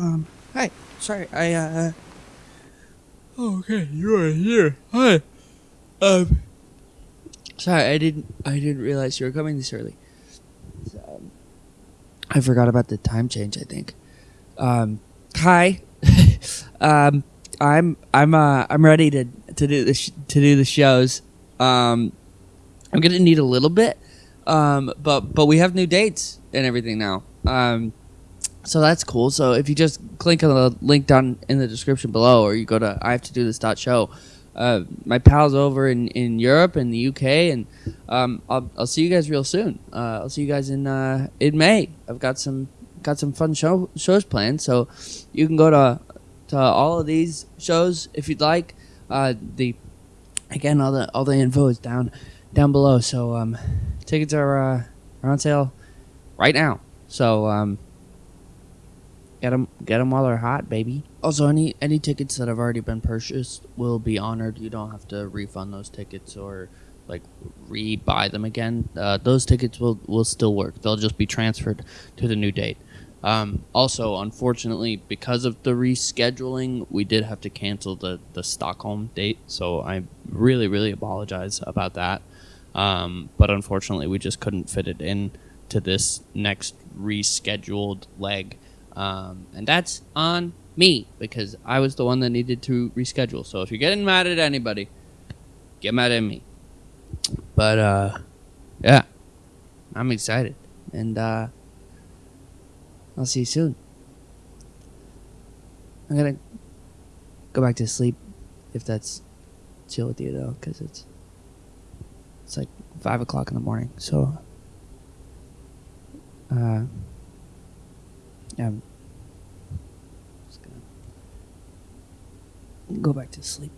Um, hi. Sorry, I, uh. Oh, okay, you are here. Hi. Um. Sorry, I didn't. I didn't realize you were coming this early. Um, I forgot about the time change. I think. Um. Hi. um. I'm. I'm. Uh. I'm ready to to do the to do the shows. Um. I'm gonna need a little bit. Um. But but we have new dates and everything now. Um. So that's cool. So if you just click on the link down in the description below, or you go to I have to do this dot show, uh, my pals over in, in Europe and the UK, and um, I'll, I'll see you guys real soon. Uh, I'll see you guys in uh, in May. I've got some got some fun show shows planned, so you can go to to all of these shows if you'd like. Uh, the again, all the all the info is down down below. So um, tickets are uh, are on sale right now. So um, Get them, get them while they're hot, baby. Also, any any tickets that have already been purchased will be honored. You don't have to refund those tickets or like re-buy them again. Uh, those tickets will will still work. They'll just be transferred to the new date. Um, also, unfortunately, because of the rescheduling, we did have to cancel the the Stockholm date. So I really, really apologize about that. Um, but unfortunately, we just couldn't fit it in to this next rescheduled leg. Um, and that's on me because I was the one that needed to reschedule. So if you're getting mad at anybody, get mad at me. But uh, yeah, I'm excited, and uh, I'll see you soon. I'm gonna go back to sleep if that's chill with you though, because it's it's like five o'clock in the morning. So uh, I'm go back to sleep.